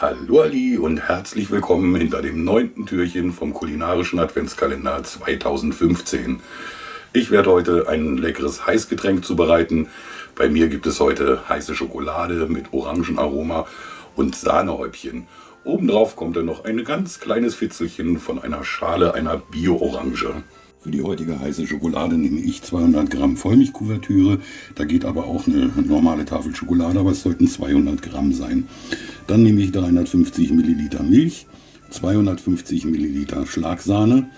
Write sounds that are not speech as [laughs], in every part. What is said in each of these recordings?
Hallo Ali und herzlich willkommen hinter dem neunten Türchen vom kulinarischen Adventskalender 2015. Ich werde heute ein leckeres Heißgetränk zubereiten. Bei mir gibt es heute heiße Schokolade mit Orangenaroma und Sahnehäubchen. Obendrauf kommt dann noch ein ganz kleines Fitzelchen von einer Schale einer Bio-Orange. Für die heutige heiße Schokolade nehme ich 200 Gramm Vollmilchkuvertüre. Da geht aber auch eine normale Tafel Schokolade, aber es sollten 200 Gramm sein. Dann nehme ich 350 Milliliter Milch, 250 Milliliter Schlagsahne.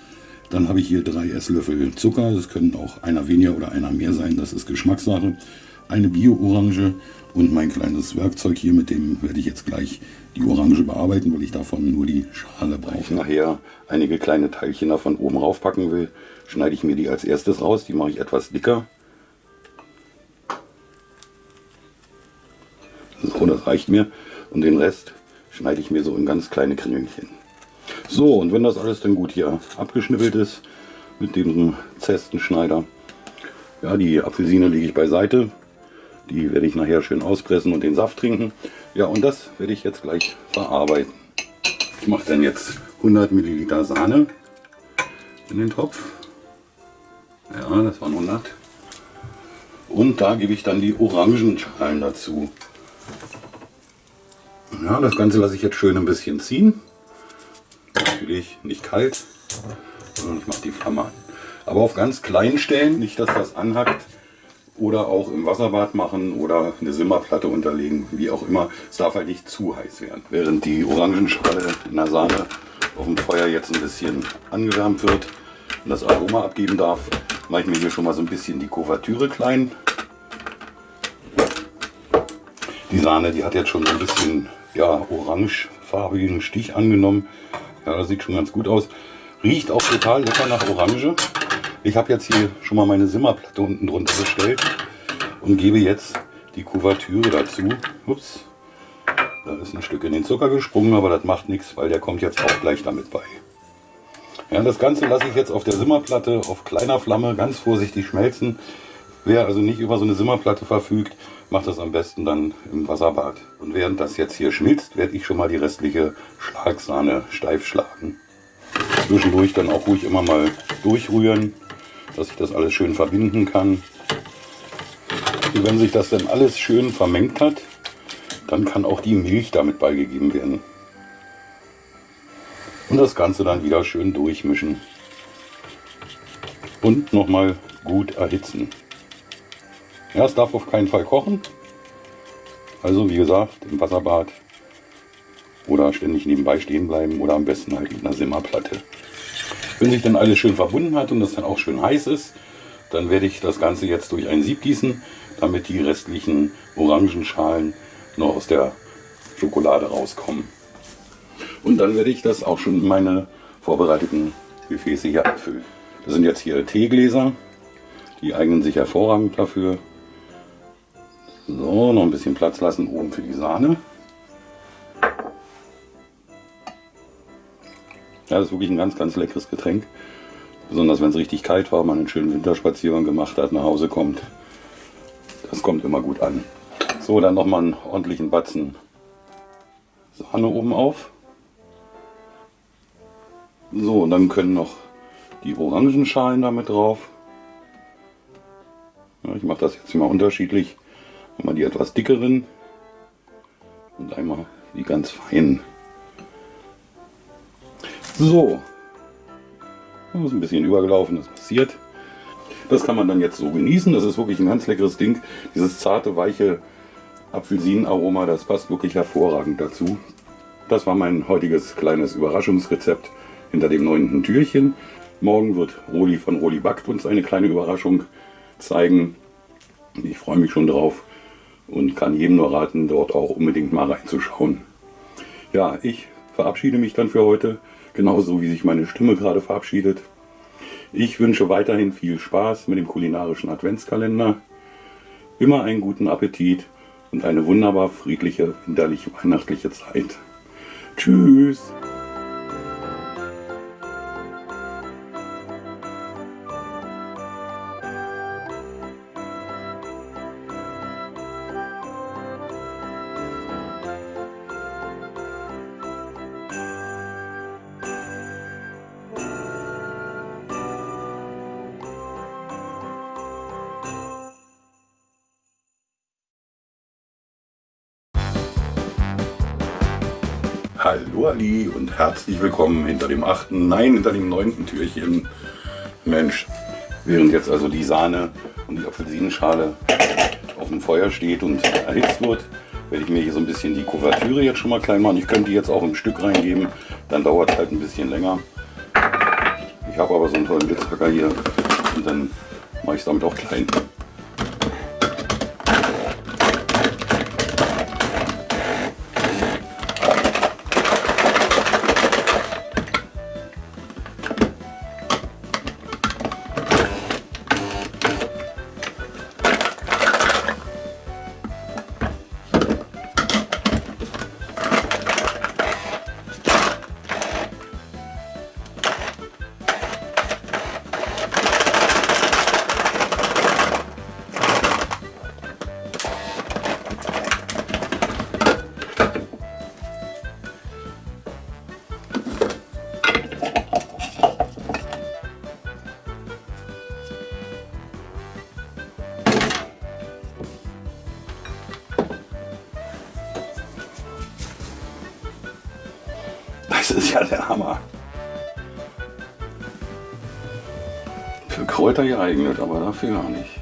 Dann habe ich hier drei Esslöffel Zucker. Das können auch einer weniger oder einer mehr sein. Das ist Geschmackssache. Eine Bio-Orange und mein kleines Werkzeug hier, mit dem werde ich jetzt gleich die Orange bearbeiten, weil ich davon nur die Schale brauche. Wenn ich nachher einige kleine Teilchen davon oben raufpacken will, schneide ich mir die als erstes raus. Die mache ich etwas dicker. So, das reicht mir. Und den Rest schneide ich mir so in ganz kleine Krängelchen. So, und wenn das alles dann gut hier abgeschnippelt ist, mit dem Zestenschneider, ja, die Apfelsine lege ich beiseite. Die werde ich nachher schön auspressen und den Saft trinken. Ja, und das werde ich jetzt gleich verarbeiten. Ich mache dann jetzt 100 Milliliter Sahne in den Topf. Ja, das waren 100. Und da gebe ich dann die Orangenschalen dazu. Ja, das Ganze lasse ich jetzt schön ein bisschen ziehen. Natürlich nicht kalt, sondern ich mache die Flamme an. Aber auf ganz kleinen Stellen, nicht dass das anhackt, oder auch im Wasserbad machen oder eine Simmerplatte unterlegen, wie auch immer. Es darf halt nicht zu heiß werden. Während die Orangenschale in der Sahne auf dem Feuer jetzt ein bisschen angewärmt wird und das Aroma abgeben darf, mache ich mir hier schon mal so ein bisschen die Kuvertüre klein. Die Sahne, die hat jetzt schon so ein bisschen ja, orangefarbigen Stich angenommen. Ja, das sieht schon ganz gut aus. Riecht auch total lecker nach Orange. Ich habe jetzt hier schon mal meine Simmerplatte unten drunter gestellt und gebe jetzt die Kuvertüre dazu. Ups, da ist ein Stück in den Zucker gesprungen, aber das macht nichts, weil der kommt jetzt auch gleich damit bei. Ja, das Ganze lasse ich jetzt auf der Simmerplatte auf kleiner Flamme ganz vorsichtig schmelzen. Wer also nicht über so eine Simmerplatte verfügt, macht das am besten dann im Wasserbad. Und während das jetzt hier schmilzt, werde ich schon mal die restliche Schlagsahne steif schlagen. Zwischendurch dann auch ruhig immer mal durchrühren dass ich das alles schön verbinden kann. Und wenn sich das dann alles schön vermengt hat, dann kann auch die Milch damit beigegeben werden. Und das Ganze dann wieder schön durchmischen. Und nochmal gut erhitzen. Ja, es darf auf keinen Fall kochen. Also wie gesagt, im Wasserbad oder ständig nebenbei stehen bleiben oder am besten halt mit einer Simmerplatte. Wenn sich dann alles schön verbunden hat und das dann auch schön heiß ist, dann werde ich das Ganze jetzt durch ein Sieb gießen, damit die restlichen Orangenschalen noch aus der Schokolade rauskommen. Und dann werde ich das auch schon in meine vorbereiteten Gefäße hier abfüllen. Das sind jetzt hier Teegläser, die eignen sich hervorragend dafür. So, noch ein bisschen Platz lassen oben für die Sahne. Ja, das ist wirklich ein ganz, ganz leckeres Getränk. Besonders wenn es richtig kalt war, man einen schönen Winterspaziergang gemacht hat, nach Hause kommt. Das kommt immer gut an. So, dann nochmal einen ordentlichen Batzen Sahne oben auf. So, und dann können noch die Orangenschalen damit drauf. Ja, ich mache das jetzt immer unterschiedlich. Einmal die etwas dickeren und einmal die ganz feinen. So. Das ist ein bisschen übergelaufen, das passiert. Das kann man dann jetzt so genießen. Das ist wirklich ein ganz leckeres Ding. Dieses zarte, weiche Apfelsinenaroma, das passt wirklich hervorragend dazu. Das war mein heutiges kleines Überraschungsrezept hinter dem neunten Türchen. Morgen wird Roli von Roli Backt uns eine kleine Überraschung zeigen. Ich freue mich schon drauf und kann jedem nur raten, dort auch unbedingt mal reinzuschauen. Ja, ich verabschiede mich dann für heute genauso wie sich meine Stimme gerade verabschiedet. Ich wünsche weiterhin viel Spaß mit dem kulinarischen Adventskalender, immer einen guten Appetit und eine wunderbar friedliche, winterliche, weihnachtliche Zeit. Tschüss! Hallo Ali und herzlich willkommen hinter dem achten, nein, hinter dem neunten Türchen. Mensch, während jetzt also die Sahne und die Apfelsinenschale auf dem Feuer steht und erhitzt wird, werde ich mir hier so ein bisschen die Kuvertüre jetzt schon mal klein machen. Ich könnte die jetzt auch im Stück reingeben, dann dauert es halt ein bisschen länger. Ich habe aber so einen tollen Blitzhacker hier und dann mache ich es damit auch klein. [laughs] der Hammer. Für Kräuter geeignet, aber dafür gar nicht.